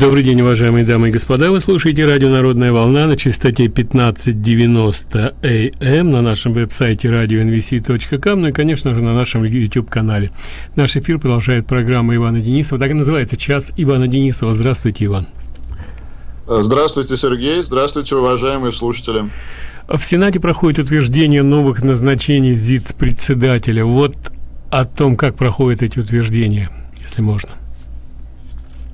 Добрый день, уважаемые дамы и господа. Вы слушаете радио «Народная волна» на частоте 1590 АМ на нашем веб-сайте radionvc.com, ну и, конечно же, на нашем YouTube-канале. Наш эфир продолжает программа Ивана Денисова. Так и называется «Час Ивана Денисова». Здравствуйте, Иван. Здравствуйте, Сергей. Здравствуйте, уважаемые слушатели. В Сенате проходит утверждение новых назначений ЗИЦ-председателя. Вот о том, как проходят эти утверждения, если можно.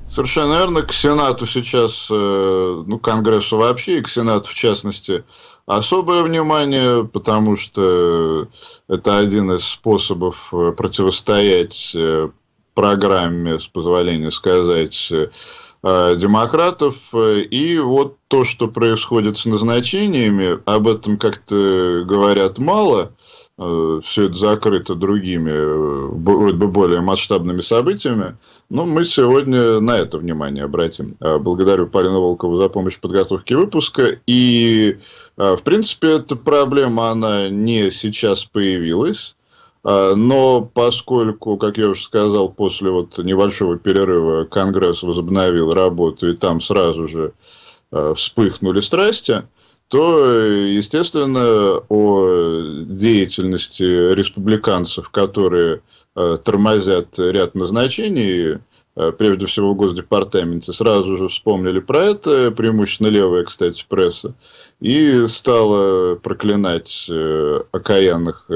Совершенно верно. К Сенату сейчас, э, ну, Конгрессу вообще, и к Сенату в частности, особое внимание, потому что это один из способов э, противостоять э, программе, с позволения сказать, демократов. И вот то, что происходит с назначениями, об этом как-то говорят мало – все это закрыто другими, вроде бы более масштабными событиями. Но мы сегодня на это внимание обратим. Э, благодарю Полину Волкову за помощь в подготовке выпуска. И, в принципе, эта проблема, она не сейчас появилась. Но поскольку, как я уже сказал, после вот небольшого перерыва Конгресс возобновил работу, и там сразу же вспыхнули страсти, то, естественно, о деятельности республиканцев, которые э, тормозят ряд назначений, э, прежде всего в Госдепартаменте, сразу же вспомнили про это, преимущественно левая, кстати, пресса, и стала проклинать э, окаянных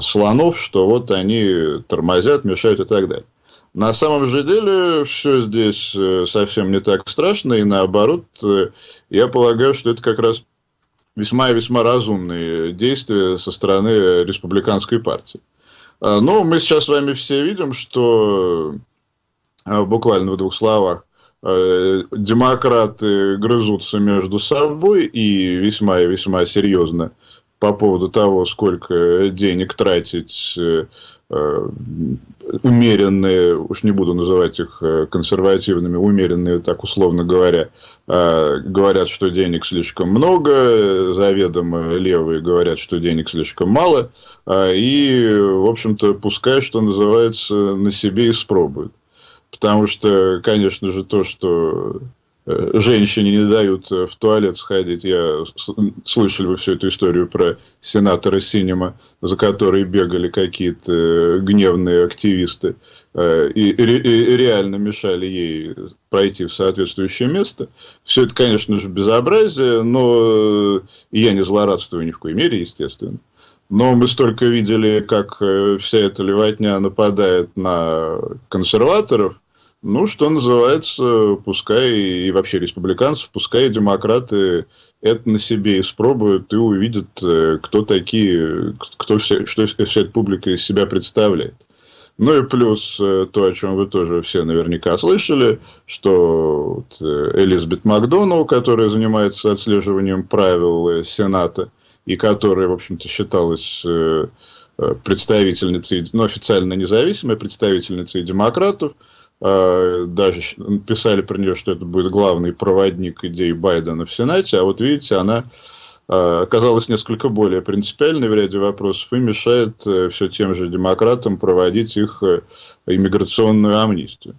слонов, что вот они тормозят, мешают и так далее. На самом же деле все здесь э, совсем не так страшно, и наоборот, э, я полагаю, что это как раз весьма и весьма разумные действия со стороны республиканской партии. А, но мы сейчас с вами все видим, что а, буквально в двух словах э, демократы грызутся между собой и весьма и весьма серьезно по поводу того, сколько денег тратить умеренные, уж не буду называть их э, консервативными, умеренные, так условно говоря, э, говорят, что денег слишком много, заведомо левые говорят, что денег слишком мало, и, в общем-то, пускай, что называется, на себе испробуют. Потому что, конечно же, то, что Э, женщине не дают э, в туалет сходить. Я слышали вы всю эту историю про сенатора Синема, за которой бегали какие-то э, гневные активисты и, и, и реально мешали ей пройти в соответствующее место. Все это, конечно же, безобразие, но я не злорадствую ни в коей мере, естественно. Но мы столько видели, как вся эта левотня нападает на консерваторов, ну, что называется, пускай и вообще республиканцев, пускай и демократы это на себе испробуют и увидят, э, кто такие, кто все, что вся эта публика из себя представляет. Ну и плюс э, то, о чем вы тоже все наверняка слышали, что вот э, Элизабет Макдоналл, которая занимается отслеживанием правил Сената, и которая, в общем-то, считалась представительницей, ну, официально независимой представительницей демократов, даже писали про нее, что это будет главный проводник идей Байдена в Сенате, а вот видите, она а, оказалась несколько более принципиальной в ряде вопросов и мешает э, все тем же демократам проводить их э, иммиграционную амнистию.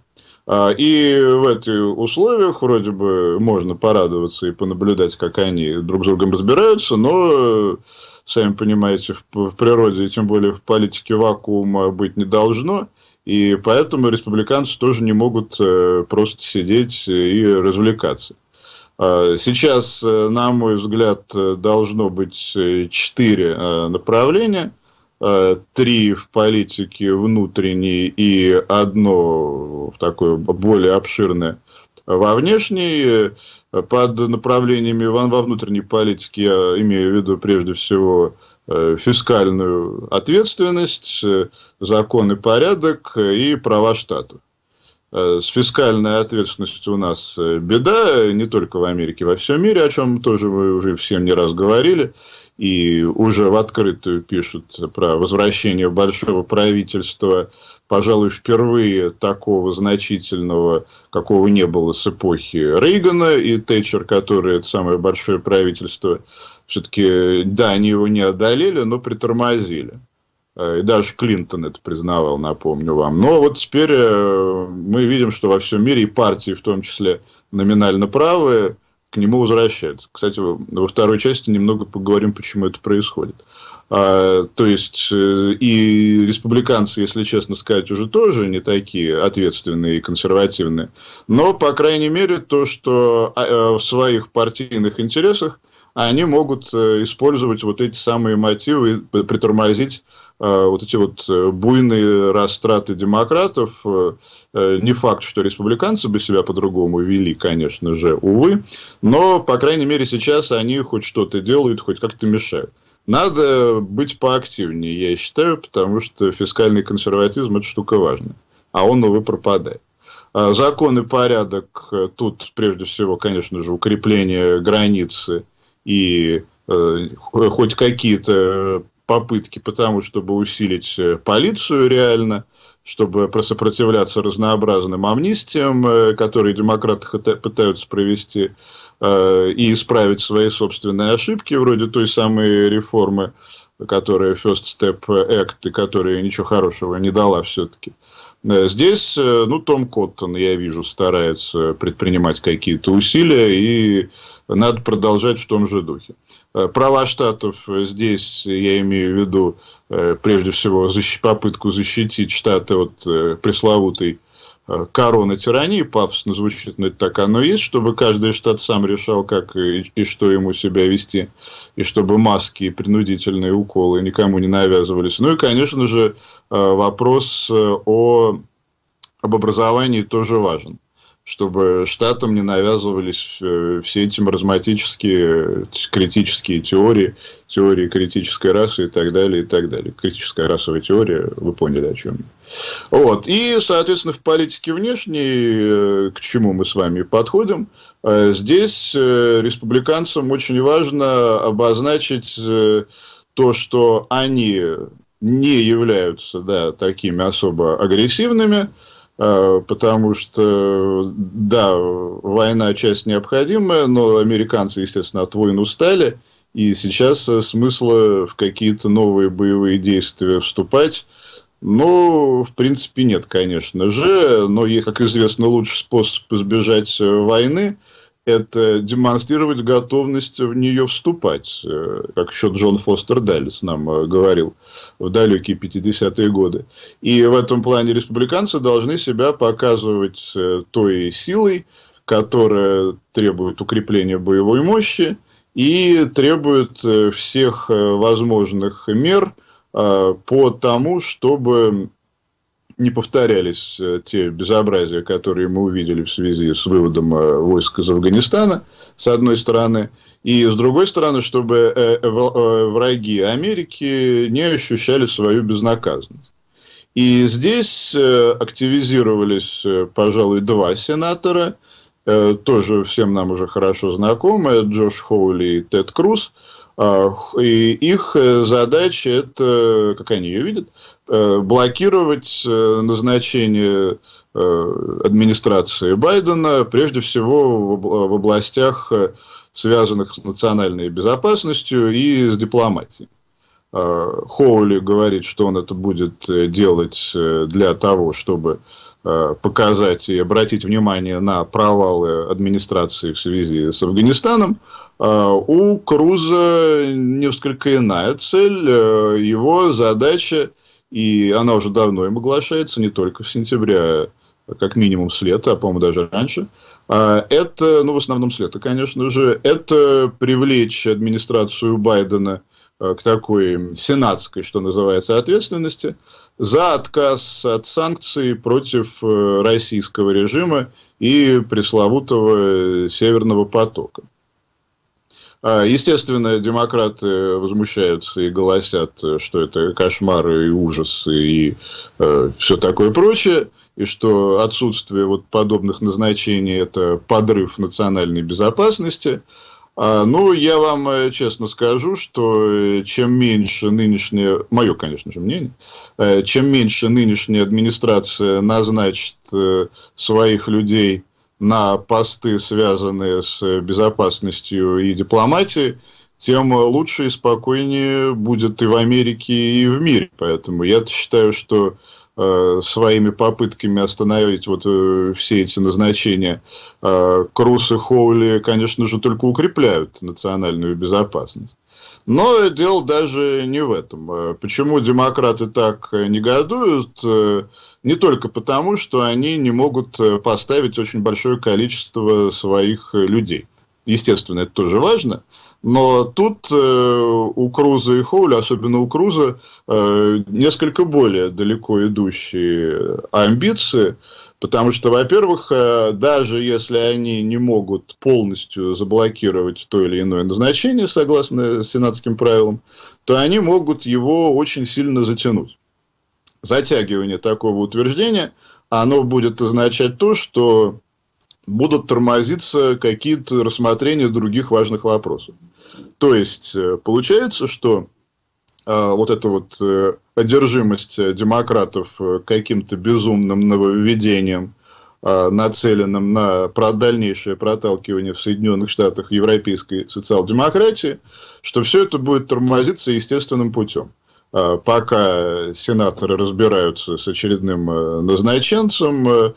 А, и в этих условиях вроде бы можно порадоваться и понаблюдать, как они друг с другом разбираются, но, сами понимаете, в природе, и тем более в политике вакуума быть не должно – и поэтому республиканцы тоже не могут э, просто сидеть и развлекаться. А, сейчас, э, на мой взгляд, должно быть э, четыре направления. Три в политике внутренней и одно такое более обширное во внешней. Под направлениями во внутренней политике я имею в виду прежде всего Э, фискальную ответственность, э, закон и порядок э, и права штатов. С фискальной ответственностью у нас беда, не только в Америке, во всем мире, о чем тоже мы уже всем не раз говорили и уже в открытую пишут про возвращение большого правительства, пожалуй, впервые такого значительного, какого не было с эпохи Рейгана и Тэтчер, которое это самое большое правительство, все-таки, да, они его не одолели, но притормозили. Э, и даже Клинтон это признавал, напомню вам. Но вот теперь э, мы видим, что во всем мире и партии, в том числе номинально правые, к нему возвращаются. Кстати, во второй части немного поговорим, почему это происходит. А, то есть, э, и республиканцы, если честно сказать, уже тоже не такие ответственные и консервативные. Но, по крайней мере, то, что а, в своих партийных интересах они могут использовать вот эти самые мотивы и притормозить Э, вот эти вот э, буйные растраты демократов, э, не факт, что республиканцы бы себя по-другому вели, конечно же, увы, но, по крайней мере, сейчас они хоть что-то делают, хоть как-то мешают. Надо быть поактивнее, я считаю, потому что фискальный консерватизм – это штука важная, а он, увы, пропадает. А закон и порядок тут, прежде всего, конечно же, укрепление границы и хоть какие-то попытки потому, чтобы усилить э, полицию реально, чтобы сопротивляться разнообразным амнистиям, э, которые демократы пытаются провести, э, и исправить свои собственные ошибки, вроде той самой реформы, которая First Step Act, и которая ничего хорошего не дала все-таки. Здесь, ну, Том Коттон, я вижу, старается предпринимать какие-то усилия, и надо продолжать в том же духе. Э, права штатов здесь, я имею в виду, э, прежде всего, попытку защитить штаты от э, пресловутой короны тирании, пафосно звучит, но это так оно и есть, чтобы каждый штат сам решал, как и, и что ему себя вести, и чтобы маски и принудительные уколы никому не навязывались. Ну и, конечно же, вопрос о, об образовании тоже важен чтобы штатам не навязывались э, все эти маразматические, критические теории, теории критической расы и так далее, и так далее. Критическая расовая теория, вы поняли, о чем я. Вот. И, соответственно, в политике внешней, э, к чему мы с вами подходим, э, здесь республиканцам очень важно обозначить то, что они не являются да, такими особо агрессивными, потому что, да, война часть необходимая, но американцы, естественно, от войн устали, и сейчас э, смысла в какие-то новые боевые действия вступать, ну, в принципе, нет, конечно же, но, как известно, лучший способ избежать э, войны – это демонстрировать готовность в нее вступать, э, как еще Джон Фостер Даллес нам э, говорил в далекие 50-е годы. И в этом плане республиканцы должны себя показывать э, той силой, которая требует укрепления боевой мощи и требует всех возможных мер по тому, чтобы не повторялись э, те безобразия, которые мы увидели в связи с выводом э, войск из Афганистана, с одной стороны, и с другой стороны, чтобы э, враги Америки не ощущали свою безнаказанность. И здесь активизировались, пожалуй, два сенатора, тоже всем нам уже хорошо знакомые, Джош Хоули и Тед Круз. А, и их задача это, как они ее видят, блокировать э, назначение э, администрации Байдена, прежде всего в областях, связанных с национальной безопасностью и с дипломатией. Хоули говорит, что он это будет делать для того, чтобы показать и обратить внимание на провалы администрации в связи с Афганистаном. У Круза несколько иная цель. Его задача и она уже давно им оглашается, не только в сентябре, а как минимум с лета, а по-моему даже раньше. А, это, ну в основном с лета, конечно же, это привлечь администрацию Байдена а, к такой сенатской, что называется, ответственности за отказ от санкций против э, российского режима и пресловутого Северного потока. А, естественно, демократы возмущаются и голосят, что это кошмары и ужасы и э, все такое прочее, и что отсутствие вот подобных назначений – это подрыв национальной безопасности. А, ну, я вам э, честно скажу, что э, чем меньше нынешняя, мое, конечно же, мнение, э, чем меньше нынешняя администрация назначит своих людей на посты, связанные с безопасностью и дипломатией, тем лучше и спокойнее будет и в Америке, и в мире. Поэтому я считаю, что э, своими попытками остановить вот э, все эти назначения э, Круз и Хоули, конечно же, только укрепляют национальную безопасность. Но дело даже не в этом. Э, почему демократы так негодуют? Э, не только потому, что они не могут э, поставить очень большое количество своих людей. Естественно, это тоже важно. Но тут э, у Круза и Хоуля, особенно у Круза, э, несколько более далеко идущие амбиции, потому что, во-первых, э, даже если они не могут полностью заблокировать то или иное назначение, согласно сенатским правилам, то они могут его очень сильно затянуть. Затягивание такого утверждения, оно будет означать то, что будут тормозиться какие-то рассмотрения других важных вопросов. То есть, э, получается, что э, вот эта вот э, одержимость демократов каким-то безумным нововведением, нацеленным на дальнейшее проталкивание в Соединенных Штатах европейской социал-демократии, что все это будет тормозиться естественным путем. Пока сенаторы разбираются с очередным назначенцем,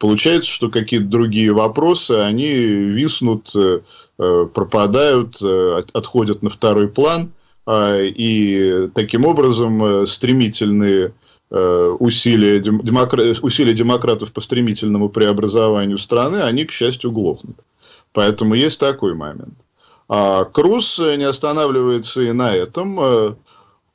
получается, что какие-то другие вопросы, они виснут, э, э, пропадают, э, отходят на второй план, и таким образом стремительные усилия, демокра... усилия демократов по стремительному преобразованию страны, они, к счастью, глохнут. Поэтому есть такой момент. А Круз не останавливается и на этом.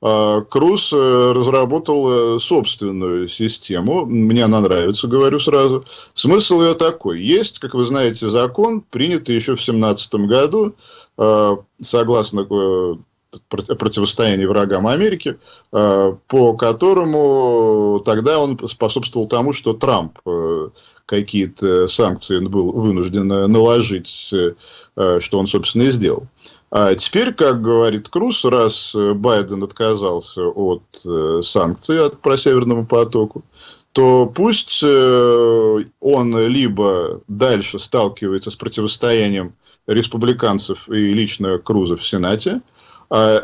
А, Круз э, разработал э, собственную систему. Мне она нравится, говорю сразу. Смысл ее такой. Есть, как вы знаете, закон, принятый еще в 2017 году, а, согласно э, противостоянии врагам Америки, по которому тогда он способствовал тому, что Трамп какие-то санкции был вынужден наложить, что он, собственно, и сделал. А теперь, как говорит Круз, раз э, Байден отказался от э, санкций от, про Северному потоку, то пусть э, он либо дальше сталкивается с противостоянием республиканцев и лично Круза в Сенате,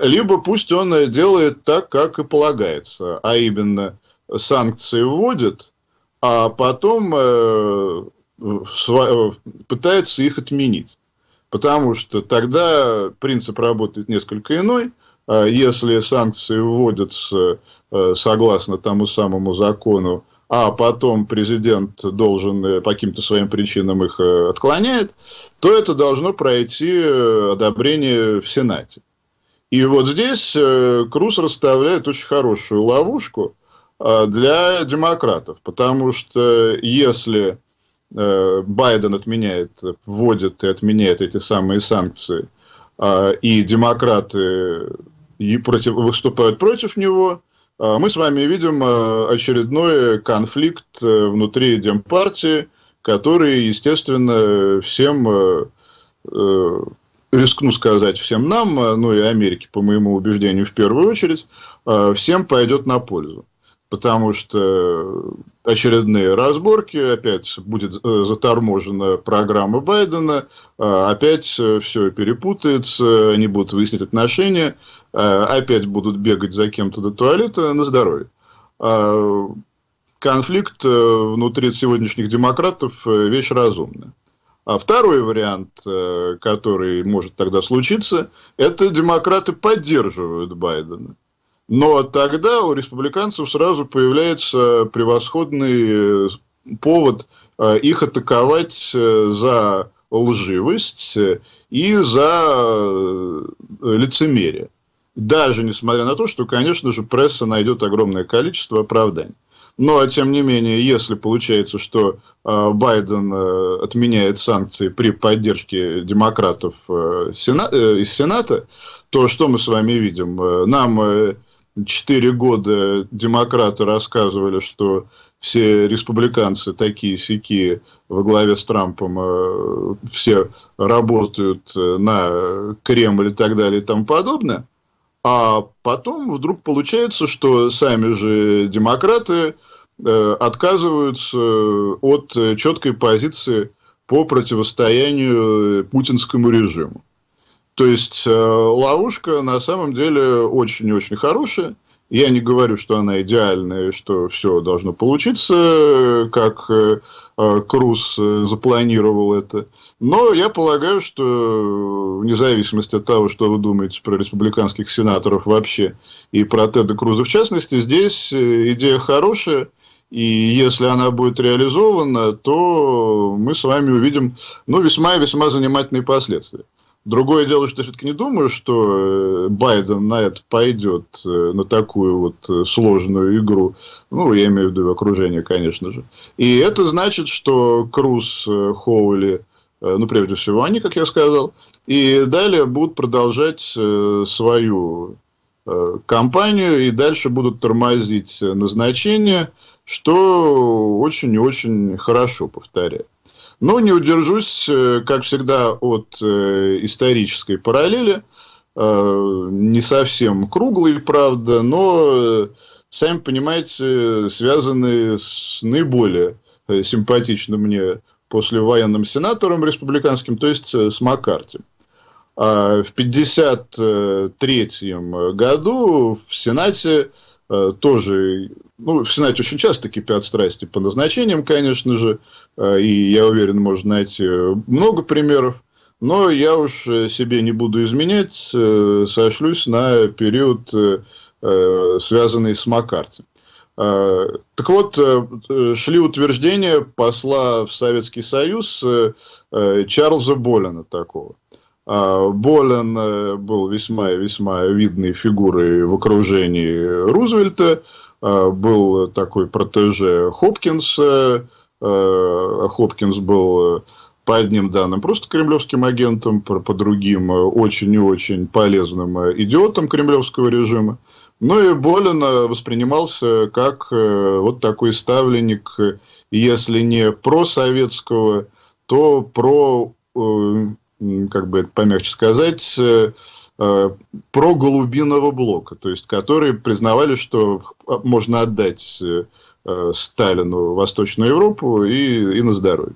либо пусть он делает так, как и полагается, а именно санкции вводит, а потом пытается их отменить. Потому что тогда принцип работает несколько иной. А если санкции вводятся э, согласно тому самому закону, а потом президент должен э, по каким-то своим причинам их э, отклоняет, то это должно пройти одобрение в Сенате. И вот здесь Круз расставляет очень хорошую ловушку для демократов, потому что если Э, Байден отменяет, вводит и отменяет эти самые санкции, и демократы и против, выступают против него, мы с вами видим очередной конфликт э, внутри Демпартии, который, естественно, всем, э, рискну сказать, всем нам, ну и Америке, по моему убеждению, в первую очередь, всем пойдет на пользу потому что очередные разборки, опять будет э, заторможена программа Байдена, э, опять все перепутается, они будут выяснять отношения, э, опять будут бегать за кем-то до туалета на здоровье. Конфликт внутри сегодняшних демократов – вещь разумная. А второй вариант, который может тогда случиться, это демократы поддерживают Байдена. Но тогда у республиканцев сразу появляется превосходный э, повод э, их атаковать э, за лживость и за лицемерие. Даже несмотря на то, что, конечно же, пресса найдет огромное количество оправданий. Но, тем не менее, если получается, что Байден отменяет санкции при поддержке демократов из Сената, то что мы с вами видим? Нам четыре года демократы рассказывали, что все республиканцы такие сики во главе с Трампом э, все работают э, на Кремль и так далее и тому подобное. А потом вдруг получается, что сами же демократы э, отказываются от четкой позиции по противостоянию путинскому режиму. То есть ловушка на самом деле очень-очень хорошая. Я не говорю, что она идеальная, что все должно получиться, как э, э, Круз э, запланировал это. Но я полагаю, что вне зависимости от того, что вы думаете про республиканских сенаторов вообще и про Теда Круза в частности, здесь идея хорошая. И если она будет реализована, то мы с вами увидим ну, весьма и весьма занимательные последствия. Другое дело, что я все-таки не думаю, что э, Байден на это пойдет, э, на такую вот э, сложную игру. Ну, я имею в виду окружение, конечно же. И это значит, что Круз, Хоули, ну, прежде всего, они, как я сказал, и далее будут продолжать свою кампанию и дальше будут тормозить назначение, что очень и очень хорошо, повторяю. Но не удержусь, э, как всегда, от э, исторической параллели. Э, не совсем круглый, правда, но, сами понимаете, связанные с наиболее симпатичным мне послевоенным сенатором республиканским, то есть с Маккарти. А в 1953 году в Сенате тоже ну, в Сенате очень часто кипят страсти по назначениям, конечно же, э, и я уверен, можно найти много примеров. Но я уж э, себе не буду изменять, э, сошлюсь на период, связанный с Маккарти. Так вот, шли утверждения посла в Советский Союз Чарльза Болина такого. Болин был весьма и весьма видной фигурой в окружении Рузвельта. Э, был такой протеже Хопкинса. Э, Хопкинс был по одним данным просто кремлевским агентом, по, другим очень и очень полезным идиотом кремлевского режима. Ну и Болин воспринимался как э, вот такой ставленник, если не просоветского, то про как бы это помягче сказать, э, э, про голубиного блока, то есть которые признавали, что можно отдать э, Сталину Восточную Европу и, и на здоровье.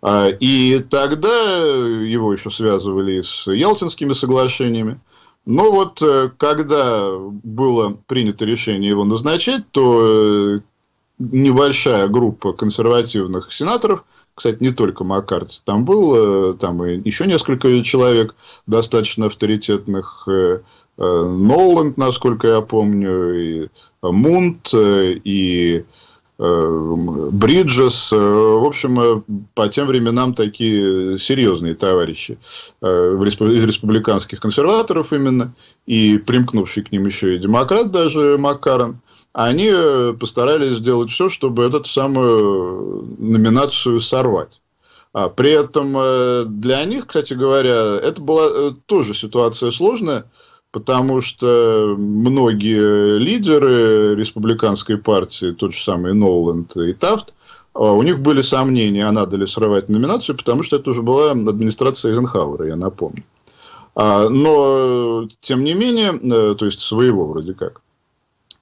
А, и тогда его еще связывали с Ялтинскими соглашениями. Но вот когда было принято решение его назначать, то небольшая группа консервативных сенаторов – кстати, не только Маккарти, там был, э, там и еще несколько человек достаточно авторитетных, э, э, Ноланд, насколько я помню, и Мунт, и Бриджес, в общем, по тем временам такие серьезные товарищи из республиканских консерваторов именно, и примкнувший к ним еще и демократ даже Маккарон – они э, постарались сделать все, чтобы эту самую номинацию сорвать. А при этом э, для них, кстати говоря, это была э, тоже ситуация сложная, потому что многие лидеры республиканской партии, тот же самый Ноланд и Тафт, у них были сомнения, а надо ли срывать номинацию, потому что это уже была администрация Эйзенхауэра, я напомню. А, но, тем не менее, то есть своего вроде как.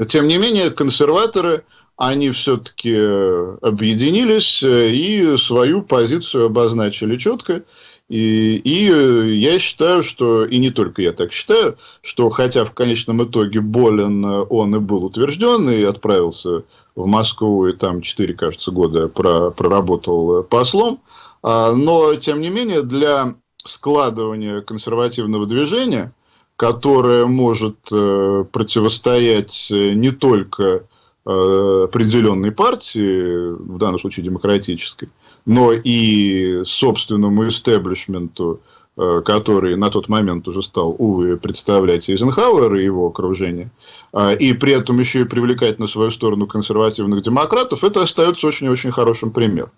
Тем не менее, консерваторы, они все-таки э, объединились э, и свою позицию обозначили четко. И, и э, я считаю, что, и не только я так считаю, что хотя в конечном итоге Болин он и был утвержден и отправился в Москву, и там 4, кажется, года проработал послом, а, но, тем не менее, для складывания консервативного движения – которая может э, противостоять э, не только э, определенной партии, в данном случае демократической, но и собственному истеблишменту, который на тот момент уже стал, увы, представлять Эйзенхауэр и его окружение, и при этом еще и привлекать на свою сторону консервативных демократов, это остается очень-очень хорошим примером.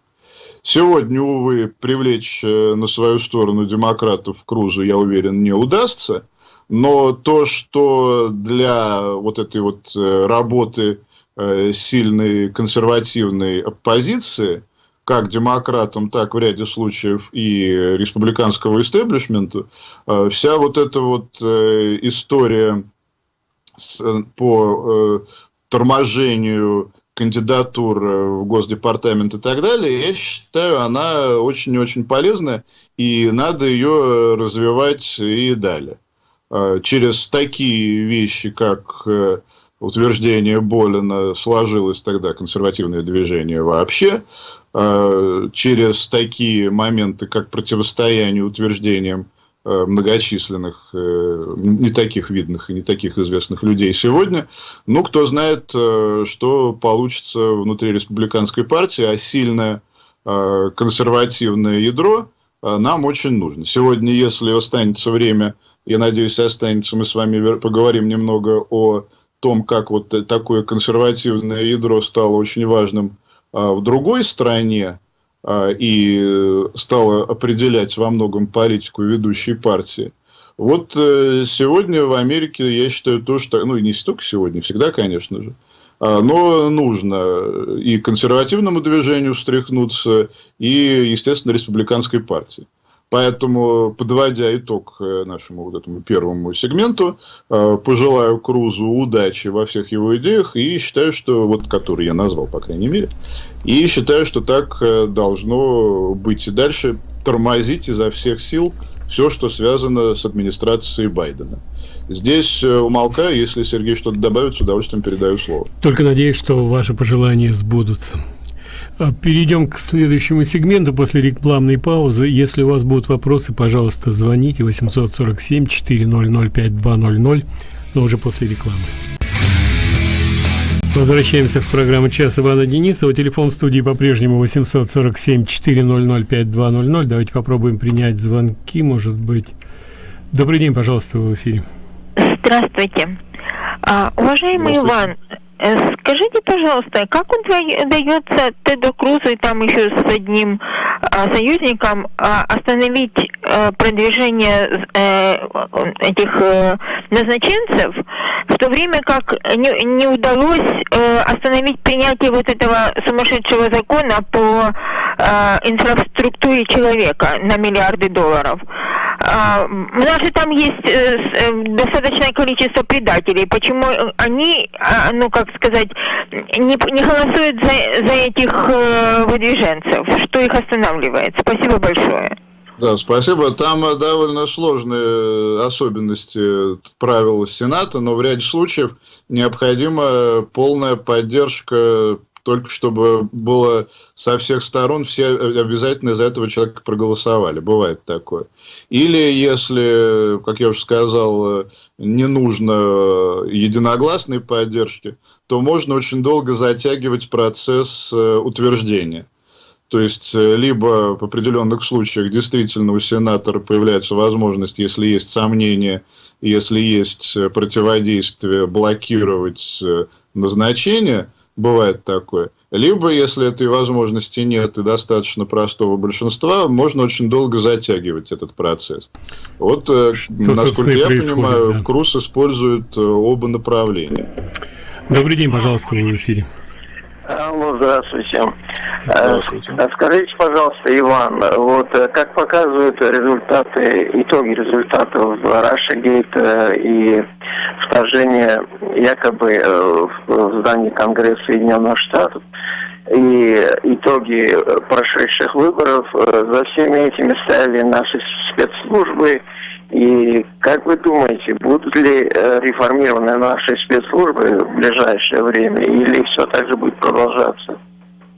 Сегодня, увы, привлечь на свою сторону демократов Крузу, я уверен, не удастся – но то, что для вот этой вот э, работы э, сильной консервативной оппозиции, как демократам, так в ряде случаев и республиканского истеблишмента, э, вся вот эта вот история по торможению кандидатур в Госдепартамент и так далее, я считаю, она очень-очень полезная, и надо ее развивать и далее. Через такие вещи, как утверждение Болина сложилось тогда консервативное движение вообще, через такие моменты, как противостояние утверждениям Э, многочисленных, э, не таких видных и не таких известных людей сегодня. Ну, кто знает, э, что получится внутри республиканской партии, а сильное консервативное ядро нам очень нужно. Сегодня, если останется время, я надеюсь, останется, мы с вами поговорим немного о том, как вот такое консервативное ядро стало очень важным в другой стране, а, и стала определять во многом политику ведущей партии. Вот э, сегодня в Америке, я считаю, то, что, ну, не столько сегодня, всегда, конечно же, а, но нужно и консервативному движению встряхнуться, и, естественно, республиканской партии. Поэтому, подводя итог э, нашему вот этому первому сегменту, э, пожелаю Крузу удачи во всех его идеях и считаю, что вот, который я назвал, по крайней мере, и считаю, что так э, должно быть и дальше тормозить изо всех сил все, что связано с администрацией Байдена. Здесь умолкаю, если Сергей что-то добавит, с удовольствием передаю слово. Только надеюсь, что ваши пожелания сбудутся. А, перейдем к следующему сегменту после рекламной паузы. Если у вас будут вопросы, пожалуйста, звоните 847 400 5200, но уже после рекламы. Возвращаемся в программу «Час» Ивана Денисова. Телефон в студии по-прежнему 847 400 5200. Давайте попробуем принять звонки, может быть. Добрый день, пожалуйста, в эфире. Здравствуйте. А, уважаемый Здравствуйте. Иван, Э, скажите, пожалуйста, как удается Теду Крузу и там еще с одним а, союзником а, остановить а, продвижение этих назначенцев, в то время как не, удалось остановить принятие вот этого сумасшедшего закона по инфраструктуре человека на миллиарды долларов? А, у нас же там есть э, э, достаточное количество предателей. Почему они, а, ну как сказать, не, не голосуют за, за этих э, выдвиженцев? Что их останавливает? Спасибо большое. Да, спасибо. Там довольно сложные особенности правил Сената, но в ряде случаев необходима полная поддержка только чтобы было со всех сторон все обязательно за этого человека проголосовали. Бывает такое. Или если, как я уже сказал, не нужно единогласной поддержки, то можно очень долго затягивать процесс э, утверждения. То есть, э, либо в определенных случаях действительно у сенатора появляется возможность, если есть сомнения, если есть противодействие, блокировать э, назначение – бывает такое. Либо, если этой возможности нет и достаточно простого большинства, можно очень долго затягивать этот процесс. Вот, э, Что, насколько я понимаю, да. Круз использует э, оба направления. Добрый день, пожалуйста, вы в эфире. Алло, здравствуйте. здравствуйте. Э, скажите, пожалуйста, Иван, вот э, как показывают результаты, итоги результатов Рашегейта и вторжения якобы э, в здании Конгресса Соединенных Штатов, и итоги прошедших выборов, за всеми этими стояли наши спецслужбы, и как вы думаете, будут ли э, реформированы наши спецслужбы в ближайшее время, или все так же будет продолжаться?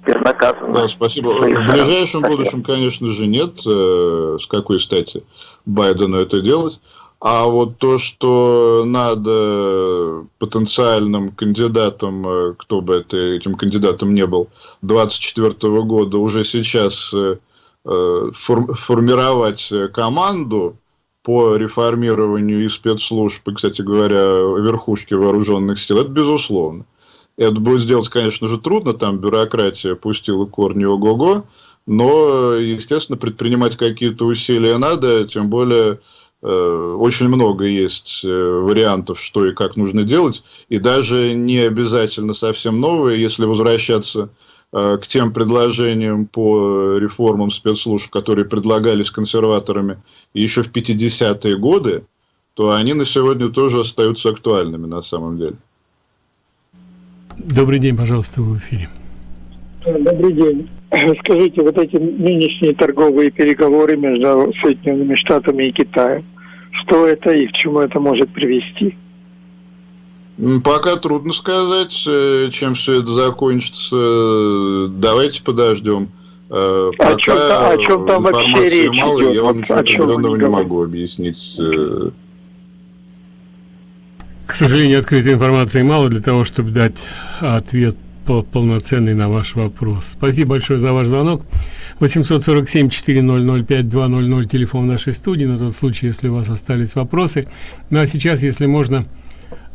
безнаказанно. Да, спасибо. В ближайшем спасибо. будущем, конечно же, нет. Э, с какой стати Байдену это делать? А вот то, что надо потенциальным кандидатам, э, кто бы это, этим кандидатом не был, 2024 года уже сейчас формировать команду, по реформированию и спецслужб, и, кстати говоря, верхушки вооруженных сил, это безусловно. Это будет сделать, конечно же, трудно, там бюрократия пустила корни ого-го, но, естественно, предпринимать какие-то усилия надо, тем более э, очень много есть э, вариантов, что и как нужно делать, и даже не обязательно совсем новые, если возвращаться к тем предложениям по реформам спецслужб, которые предлагались консерваторами еще в 50-е годы, то они на сегодня тоже остаются актуальными на самом деле. Добрый день, пожалуйста, в эфире. Добрый день. Скажите, вот эти нынешние торговые переговоры между Соединенными Штатами и Китаем, что это и к чему это может привести? Пока трудно сказать, э, чем все это закончится. Давайте подождем. Э, пока о чем, о чем там вообще речь мало, идет? я вам ничего определенного не могу объяснить. Э, К сожалению, открытой информации мало для того, чтобы дать ответ по полноценный на ваш вопрос. Спасибо большое за ваш звонок. 847-400-5200, телефон нашей студии, на тот случай, если у вас остались вопросы. Ну а сейчас, если можно,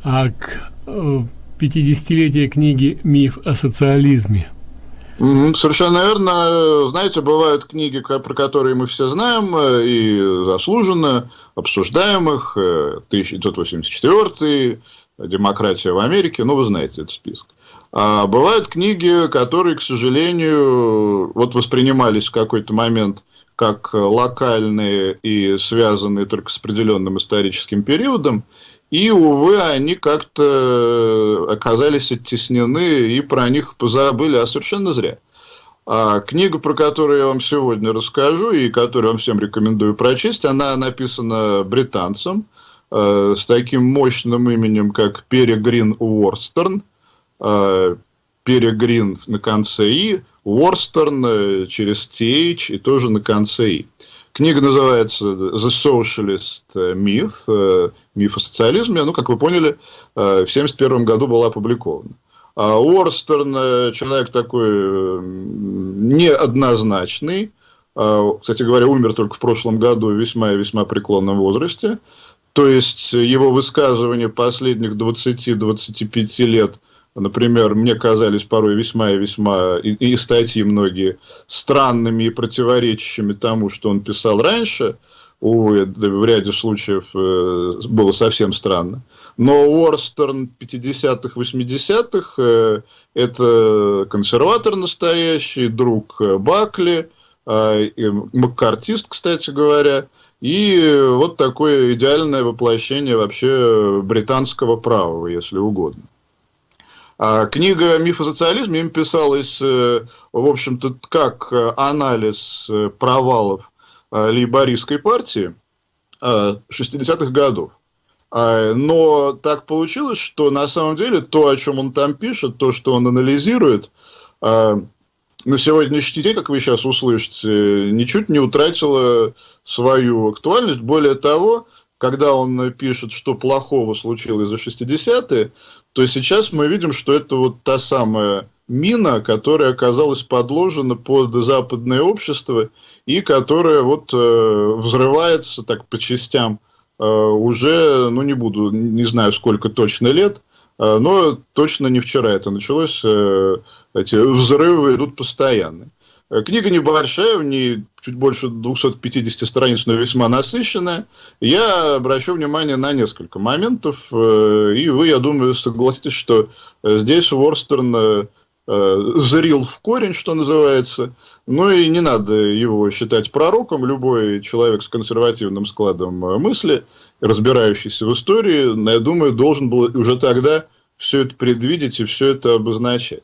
а к э, 50-летию книги «Миф о социализме». Совершенно верно. Знаете, бывают книги, про которые мы все знаем э, и заслуженно обсуждаем э, 1984, «Демократия в Америке», ну, вы знаете этот список. А бывают книги, которые, к сожалению, вот воспринимались в какой-то момент как локальные и связанные только с определенным историческим периодом, и, увы, они как-то оказались оттеснены, и про них позабыли, а совершенно зря. А книга, про которую я вам сегодня расскажу, и которую вам всем рекомендую прочесть, она написана британцем э, с таким мощным именем, как Перегрин Уорстерн. Э, Перегрин на конце «и», Уорстерн э, через TH и тоже на конце «и». Книга называется «The Socialist Myth», э, «Миф о социализме». Ну, как вы поняли, э, в 1971 году была опубликована. А Уорстерн э, человек такой э, неоднозначный. А, Кстати говоря, умер только в прошлом году весьма и весьма преклонном возрасте. То есть его высказывания последних 20-25 лет, например, мне казались порой весьма и весьма, и, и статьи многие, странными и противоречащими тому, что он писал раньше. Увы, в ряде случаев э, было совсем странно. Но Уорстерн 50-х, 80-х э, это консерватор настоящий, друг э, Бакли, э, маккартист, кстати говоря, и вот такое идеальное воплощение вообще британского права, если угодно. А книга «Миф о социализме» им писалась, э, в общем-то, как э, анализ э, провалов лейбористской партии э, 60-х годов. А, Но так получилось, что на самом деле то, о чем он там пишет, то, что он анализирует, на сегодняшний день, как вы сейчас услышите, ничуть не утратило свою актуальность. Более того, когда он пишет, что плохого случилось за 60-е, то сейчас мы видим, что это вот та самая мина, которая оказалась подложена под западное общество и которая вот э, взрывается так по частям э, уже, ну не буду, не знаю сколько точно лет, э, но точно не вчера это началось, э, эти взрывы идут постоянно. Э, Книга небольшая, в ней чуть больше 250 страниц, но весьма насыщенная. Я обращу внимание на несколько моментов, э, и вы, я думаю, согласитесь, что э, здесь Уорстерн зрил в корень, что называется. Ну и не надо его считать пророком. Любой человек с консервативным складом мысли, разбирающийся в истории, я думаю, должен был уже тогда все это предвидеть и все это обозначать.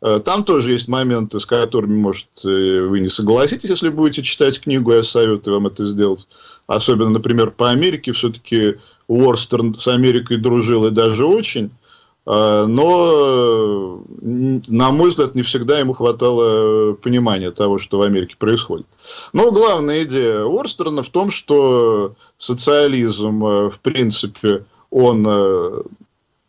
Э, Там тоже есть моменты, с которыми, может, э, вы не согласитесь, если будете читать книгу, я советую вам это сделать. Особенно, например, по Америке. Все-таки Уорстерн с Америкой дружил и даже очень. Э, Но, н- на мой взгляд, не всегда ему хватало понимания того, что в Америке происходит. Но главная идея Уорстерна в том, что социализм, э, в принципе, он э,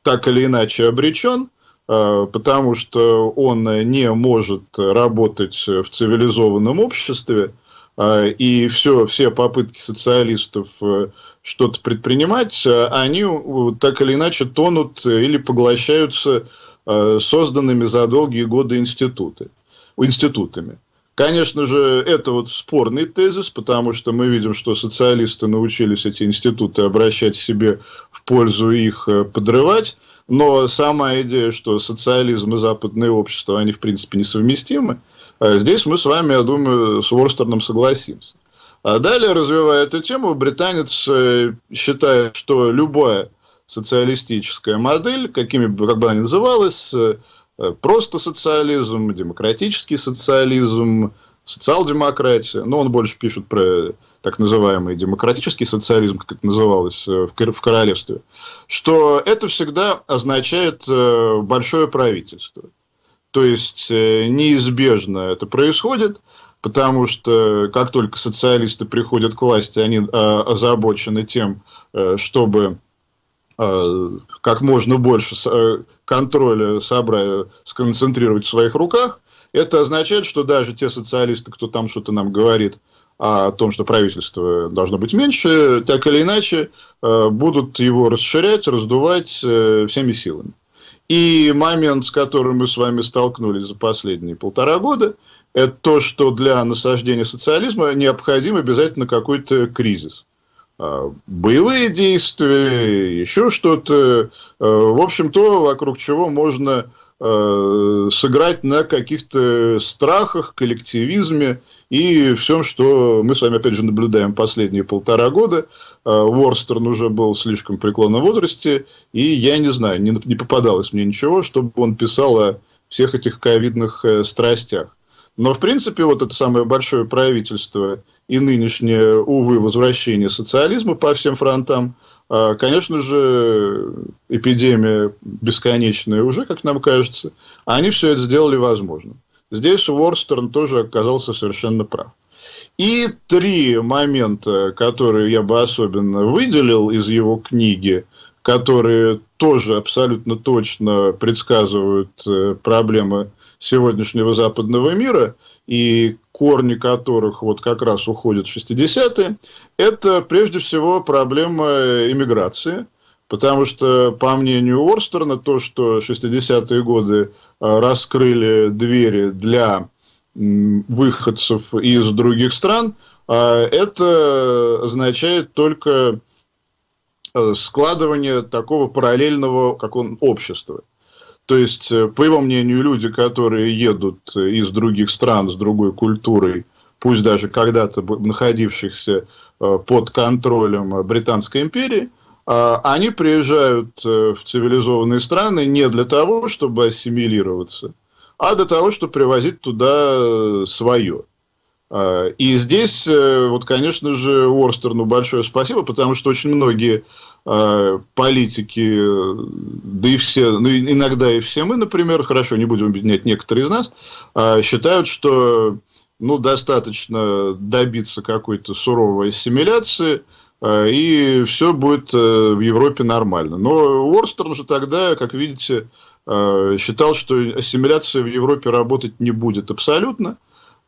так или иначе обречен, э, потому что он не может работать в цивилизованном обществе, э, и все, все попытки социалистов э, что-то предпринимать, э, они э, так или иначе тонут или поглощаются э, созданными за долгие годы институты, институтами. Конечно же, это вот спорный тезис, потому что мы видим, что социалисты научились эти институты обращать себе в пользу их э, подрывать, но сама идея, что социализм и западное общество, они в принципе несовместимы, э, здесь мы с вами, я думаю, с Ворстерном согласимся. А далее, развивая эту тему, британец э, считает, что любое социалистическая модель, какими бы, как бы она ни называлась, э, просто социализм, демократический социализм, социал-демократия. Но он больше пишет про так называемый демократический социализм, как это называлось э, в королевстве, что это всегда означает э, большое правительство. То есть неизбежно это происходит, потому что как только социалисты приходят к власти, они озабочены тем, чтобы Э, как можно больше э, контроля собрать, сконцентрировать в своих руках, это означает, что даже те социалисты, кто там что-то нам говорит о том, что правительство должно быть меньше, так или иначе э, будут его расширять, раздувать всеми силами. И момент, с которым мы с вами столкнулись за последние полтора года, это то, что для насаждения социализма необходим обязательно какой-то кризис. А, боевые действия, еще что-то. В общем, то, вокруг чего можно а, сыграть на каких-то страхах, коллективизме и всем, что мы с вами, опять же, наблюдаем последние полтора года. Ворстерн уже был слишком преклонном возрасте, и я не знаю, не, не попадалось мне ничего, чтобы он писал о всех этих ковидных э, страстях. Но, в принципе, вот это самое большое правительство и нынешнее, увы, возвращение социализма по всем фронтам, конечно же, эпидемия бесконечная уже, как нам кажется, они все это сделали возможным. Здесь Уорстерн тоже оказался совершенно прав. И три момента, которые я бы особенно выделил из его книги, которые тоже абсолютно точно предсказывают э, проблемы сегодняшнего западного мира, и корни которых вот как раз уходят в 60-е, это прежде всего проблема иммиграции. Потому что, по мнению Орстерна, то, что 60-е годы а, раскрыли двери для выходцев из других стран, а, это означает только складывание такого параллельного как он, общества. То есть, э, по его мнению, люди, которые едут из других стран с другой культурой, пусть даже когда-то находившихся э, под контролем Британской империи, э, они приезжают в цивилизованные страны не для того, чтобы ассимилироваться, а для того, чтобы привозить туда свое. А, и здесь, э, вот, конечно же, Уорстерну большое спасибо, потому что очень многие а, политики, да и все, ну, иногда и все мы, например, хорошо, не будем объединять некоторые из нас, а, считают, что ну, достаточно добиться какой-то суровой ассимиляции, и все будет э, в Европе нормально. Но Уорстерн же тогда, как видите, считал, что ассимиляция в Европе работать не будет абсолютно,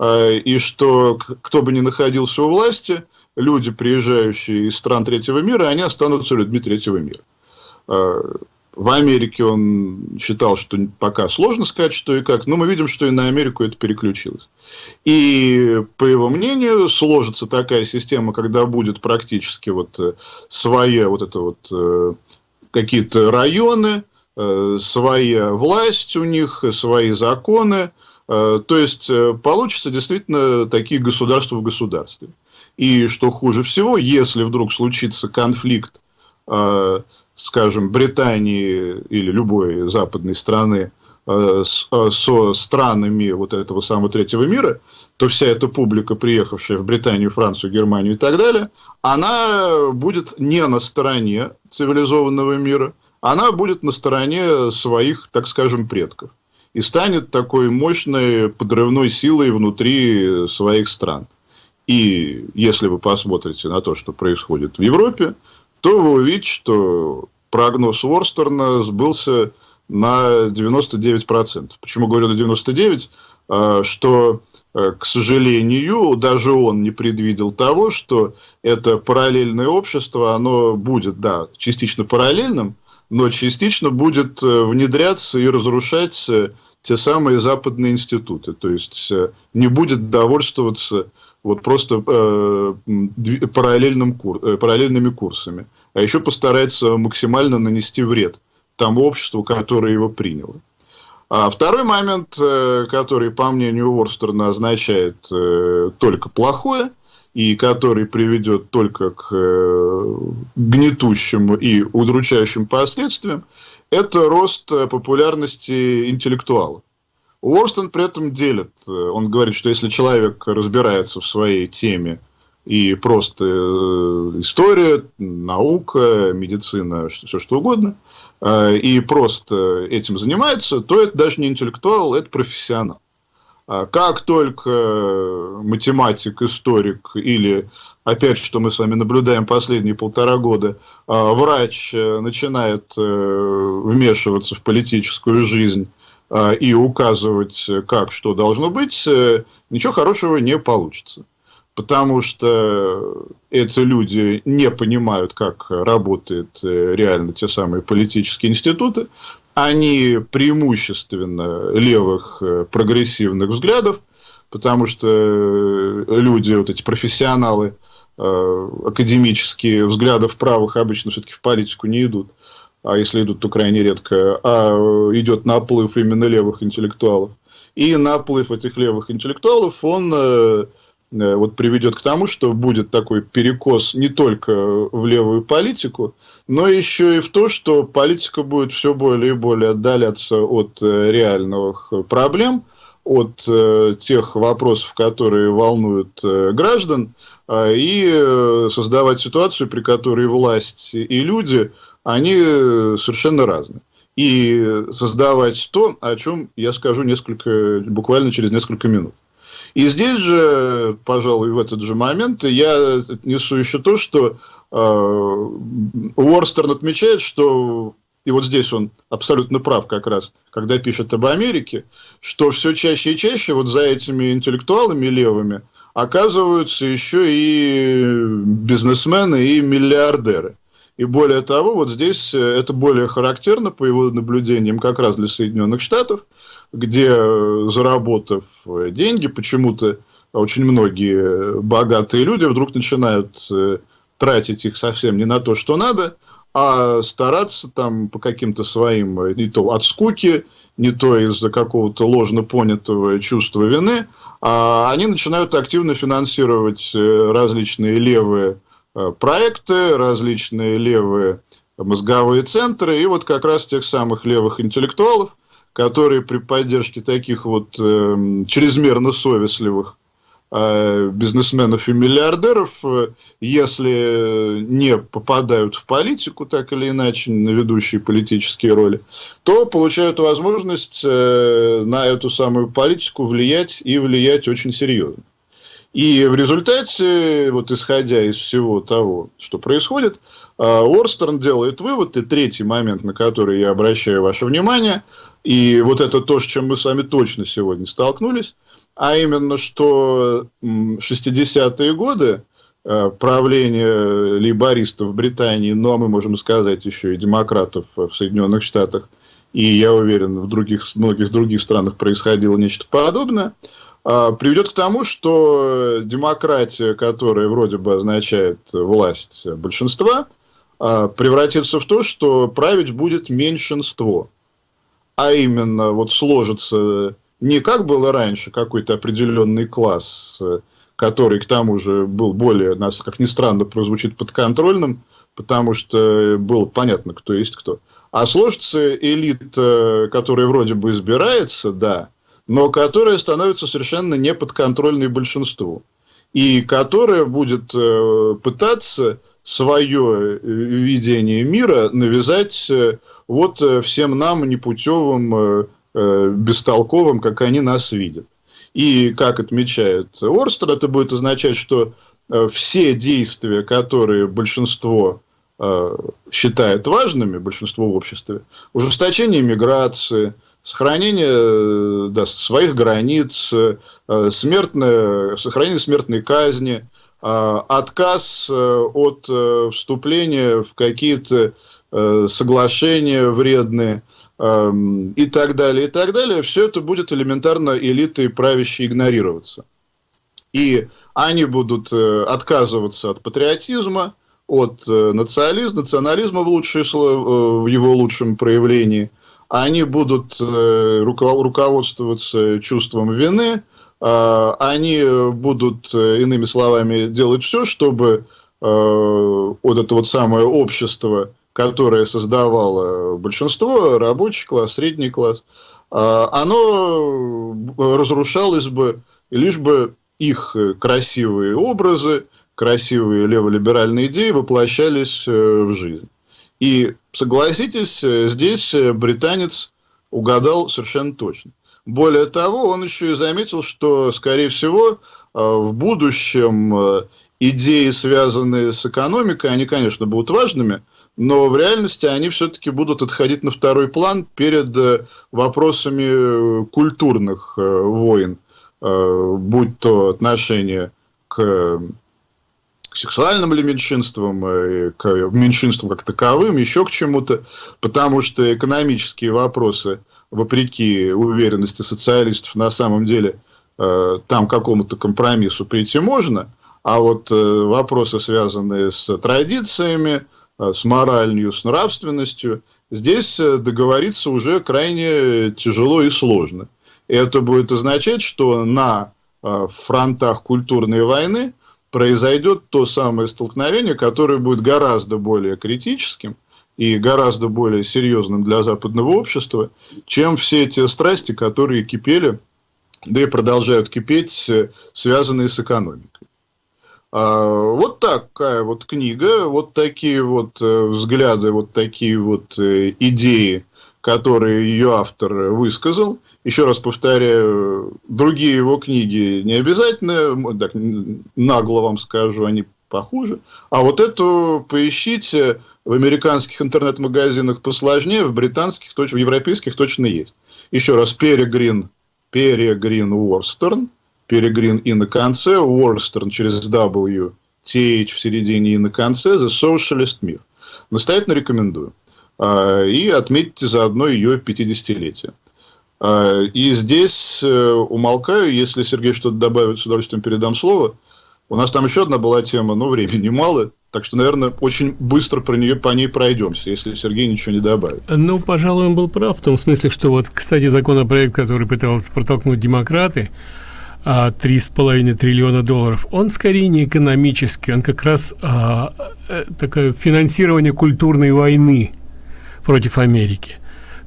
и что кто бы ни находился у власти, люди, приезжающие из стран третьего мира, они останутся людьми третьего мира. А, в Америке он считал, что пока сложно сказать, что и как, но мы видим, что и на Америку это переключилось. И, по его мнению, сложится такая система, когда будет практически вот э, своя вот это вот э, какие-то районы, э, своя власть у них, свои законы, то есть, получится действительно такие государства в государстве. И что хуже всего, если вдруг случится конфликт, э, скажем, Британии или любой западной страны со странами вот этого самого третьего мира, то вся эта публика, приехавшая в Британию, Францию, Германию и так далее, она будет не на стороне цивилизованного мира, она будет на стороне своих, так скажем, предков и станет такой мощной подрывной силой внутри своих стран. И если вы посмотрите на то, что происходит в Европе, то вы увидите, что прогноз Ворстерна сбылся на 99%. Почему говорю на 99%? А, что, э, к сожалению, даже он не предвидел того, что это параллельное общество, оно будет, да, частично параллельным, но частично будет э, внедряться и разрушать э, те самые западные институты. То есть не будет довольствоваться вот просто э, параллельным кур, э, параллельными курсами, а еще постарается максимально нанести вред тому обществу, которое его приняло. А второй момент, э, который, по мнению Уорстерна, означает э, только плохое, и который приведет только к э, гнетущим и удручающим последствиям, это рост популярности интеллектуалов. Уорстон при этом делит. Он говорит, что если человек разбирается в своей теме, и просто э, история, наука, медицина, все что угодно, э, и просто этим занимается, то это даже не интеллектуал, это профессионал. А как только математик, историк или, опять что мы с вами наблюдаем последние полтора года, врач э, начинает вмешиваться в политическую жизнь и указывать, как что должно быть, ничего хорошего не получится потому что эти люди не понимают, как работают э, реально те самые политические институты. Они преимущественно левых э, прогрессивных взглядов, потому что э, люди, вот эти профессионалы, академические взглядов правых обычно все-таки в политику не идут, а если идут, то крайне редко, а идет наплыв именно левых интеллектуалов. И наплыв этих левых интеллектуалов, он Э, вот приведет к тому, что будет такой перекос не только в левую политику, но еще и в то, что политика будет все более и более отдаляться от э, реальных проблем, от э, тех вопросов, которые волнуют граждан, а, и создавать ситуацию, при которой власть и люди, они совершенно разные. И создавать то, о чем я скажу несколько, буквально через несколько минут. И здесь же, пожалуй, в этот же момент я несу еще то, что э, Уорстерн отмечает, что и вот здесь он абсолютно прав как раз, когда пишет об Америке, что все чаще и чаще вот за этими интеллектуалами левыми оказываются еще и бизнесмены и миллиардеры. И более того, вот здесь это более характерно, по его наблюдениям, как раз для Соединенных Штатов, где, э, заработав э, деньги, почему-то очень многие богатые люди вдруг начинают э, тратить их совсем не на то, что надо, а стараться там по каким-то своим, не то от скуки, не то из-за какого-то ложно понятого чувства вины, а они начинают активно финансировать различные левые проекты, различные левые мозговые центры, и вот как раз тех самых левых интеллектуалов, которые при поддержке таких вот э, чрезмерно совестливых э, бизнесменов и миллиардеров, э, если не попадают в политику, так или иначе, на ведущие политические роли, то получают возможность э, на эту самую политику влиять и влиять очень серьезно. И в результате, вот исходя из всего того, что происходит, э, Орстерн делает вывод, и третий момент, на который я обращаю ваше внимание – и вот это то, с чем мы с вами точно сегодня столкнулись, а именно, что 60-е годы э, правление лейбористов в Британии, ну, а мы можем сказать еще и демократов в Соединенных Штатах, и я уверен, в других, многих других странах происходило нечто подобное, приведет к тому, что демократия, которая вроде бы означает власть большинства, э, превратится в то, что править будет меньшинство – а именно вот сложится не как было раньше, какой-то определенный класс, который к тому же был более, нас, как ни странно, прозвучит подконтрольным, потому что было понятно, кто есть кто. А сложится элита, которая вроде бы избирается, да, но которая становится совершенно неподконтрольной большинству. И которая будет э, пытаться свое э, видение мира навязать э, вот всем нам непутевым, бестолковым, как они нас видят. И, как отмечает Орстер, это будет означать, что все действия, которые большинство считает важными, большинство в обществе, ужесточение миграции, сохранение да, своих границ, смертное, сохранение смертной казни – отказ э, от э, вступления в какие-то э, соглашения вредные эм, и так далее, и так далее, все это будет элементарно элитой правящей игнорироваться. И они будут отказываться от патриотизма, от национализма, национализма в, лучшее, в его лучшем проявлении. Они будут руководствоваться чувством вины, они будут, иными словами, делать все, чтобы вот это вот самое общество, которое создавало большинство, рабочий класс, средний класс, оно разрушалось бы, лишь бы их красивые образы, красивые леволиберальные идеи воплощались в жизнь. И согласитесь, э, здесь э, британец угадал совершенно точно. Более того, он еще и заметил, что, скорее всего, э, в будущем идеи, связанные с экономикой, они, конечно, будут важными, но в реальности они все-таки будут отходить на второй план перед вопросами культурных войн, будь то отношение к к сексуальным или меньшинствам, э, к меньшинствам как таковым, еще к чему-то, потому что экономические вопросы, вопреки уверенности социалистов, на самом деле э, там какому-то компромиссу прийти можно, а вот э, вопросы, связанные с традициями, с моралью, с нравственностью, здесь договориться уже крайне тяжело и сложно. И это будет означать, что на фронтах культурной войны произойдет то самое столкновение, которое будет гораздо более критическим и гораздо более серьезным для западного общества, чем все те страсти, которые кипели, да и продолжают кипеть, связанные с экономикой. А, вот такая вот книга, вот такие вот э, взгляды, вот такие вот э, идеи которые ее автор высказал. Еще раз повторяю, другие его книги не обязательно, так, нагло вам скажу, они похуже. А вот эту поищите в американских интернет-магазинах посложнее, в британских, в европейских точно есть. Еще раз, Перегрин, Перегрин Уорстерн, Перегрин и на конце, Уорстерн через W, TH в середине и на конце, The Socialist Myth. Настоятельно рекомендую. А, и отметьте заодно ее 50-летие. А, и здесь э, умолкаю, если Сергей что-то добавит, с удовольствием передам слово. У нас там еще одна была тема, но времени мало, так что, наверное, очень быстро про нее, по ней пройдемся, если Сергей ничего не добавит. Ну, пожалуй, он был прав в том смысле, что вот, кстати, законопроект, который пытался протолкнуть демократы, а, три с половиной триллиона долларов, он скорее не экономический, он как раз а, э, такое финансирование культурной войны против Америки.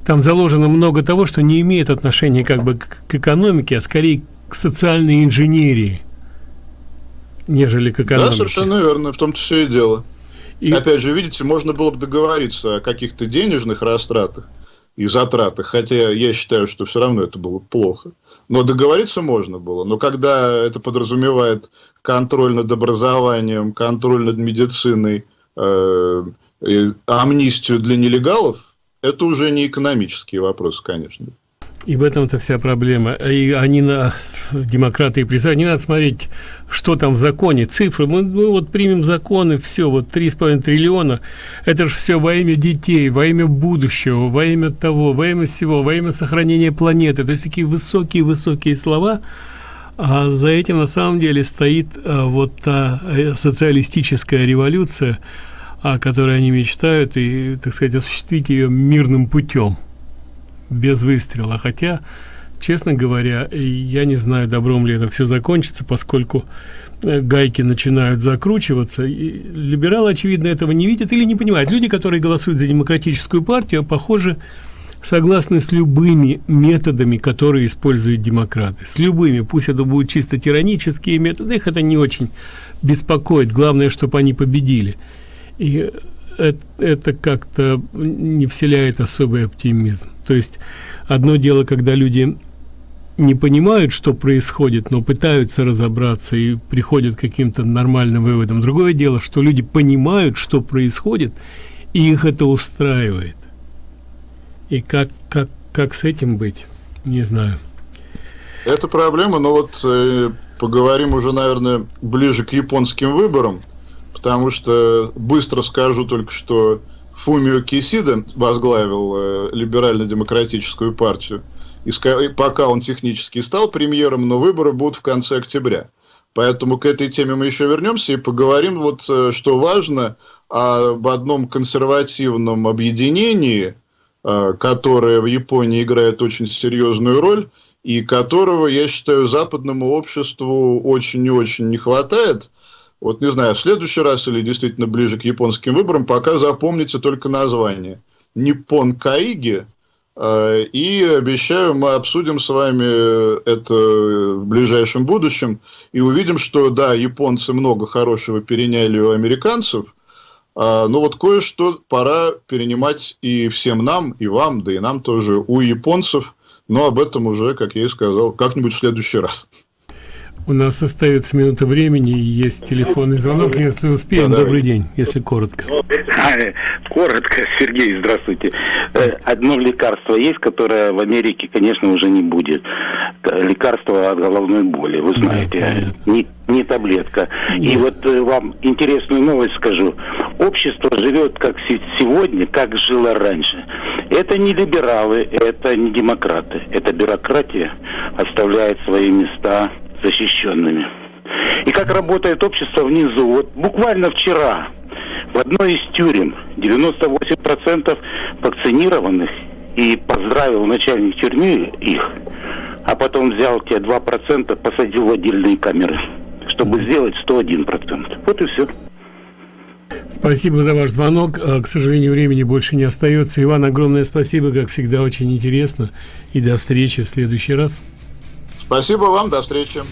Там заложено много того, что не имеет отношения как бы к экономике, а скорее к социальной инженерии, нежели к экономике. Да, совершенно верно, в том-то все и дело. И... Опять же, видите, можно было бы договориться о каких-то денежных растратах и затратах, хотя я считаю, что все равно это было плохо. Но договориться можно было. Но когда это подразумевает контроль над образованием, контроль над медициной, э, амнистию для нелегалов, это уже не экономический вопрос, конечно. И в этом-то вся проблема. И они на демократы и призывают, не надо смотреть, что там в законе, цифры. Мы, мы вот примем законы, все, вот 3,5 триллиона. Это же все во имя детей, во имя будущего, во имя того, во имя всего, во имя сохранения планеты. То есть такие высокие-высокие слова. А за этим на самом деле стоит а, вот та э, социалистическая революция, о которой они мечтают, и, так сказать, осуществить ее мирным путем, без выстрела. Хотя, честно говоря, я не знаю, добром ли это все закончится, поскольку э, гайки начинают закручиваться. И либералы, очевидно, этого не видят или не понимают. Люди, которые голосуют за демократическую партию, похоже, согласны с любыми методами, которые используют демократы. С любыми. Пусть это будут чисто тиранические методы, их это не очень беспокоит. Главное, чтобы они победили. И это, это как-то не вселяет особый оптимизм. То есть одно дело, когда люди не понимают, что происходит, но пытаются разобраться и приходят каким-то нормальным выводам. Другое дело, что люди понимают, что происходит, и их это устраивает. И как, как, как с этим быть, не знаю. Это проблема, но вот э, поговорим уже, наверное, ближе к японским выборам потому что быстро скажу только, что Фумио Кисида возглавил э, либерально-демократическую партию, и пока он технически стал премьером, но выборы будут в конце октября. Поэтому к этой теме мы еще вернемся и поговорим, вот, э, что важно, об одном консервативном объединении, э, которое в Японии играет очень серьезную роль, и которого, я считаю, западному обществу очень и очень не хватает. Вот не знаю, в следующий раз или действительно ближе к японским выборам, пока запомните только название. Ниппон Каиги, э, и обещаю, мы обсудим с вами это в ближайшем будущем и увидим, что да, японцы много хорошего переняли у американцев, а, но вот кое-что пора перенимать и всем нам, и вам, да и нам тоже у японцев, но об этом уже, как я и сказал, как-нибудь в следующий раз. У нас остается минута времени, и есть телефонный звонок, если успеем. Да, Добрый день, если коротко. Коротко, Сергей, здравствуйте. Э, одно лекарство есть, которое в Америке, конечно, уже не будет. Лекарство от головной боли, вы знаете. Да, не, не таблетка. Нет. И вот э, вам интересную новость скажу. Общество живет как сегодня, как жило раньше. Это не либералы, это не демократы. Это бюрократия оставляет свои места защищенными. И как работает общество внизу. Вот буквально вчера в одной из тюрем 98% вакцинированных и поздравил начальник тюрьмы их, а потом взял те 2%, посадил в отдельные камеры, чтобы сделать 101%. Вот и все. Спасибо за ваш звонок. А, к сожалению, времени больше не остается. Иван, огромное спасибо, как всегда, очень интересно. И до встречи в следующий раз. Спасибо вам, до встречи.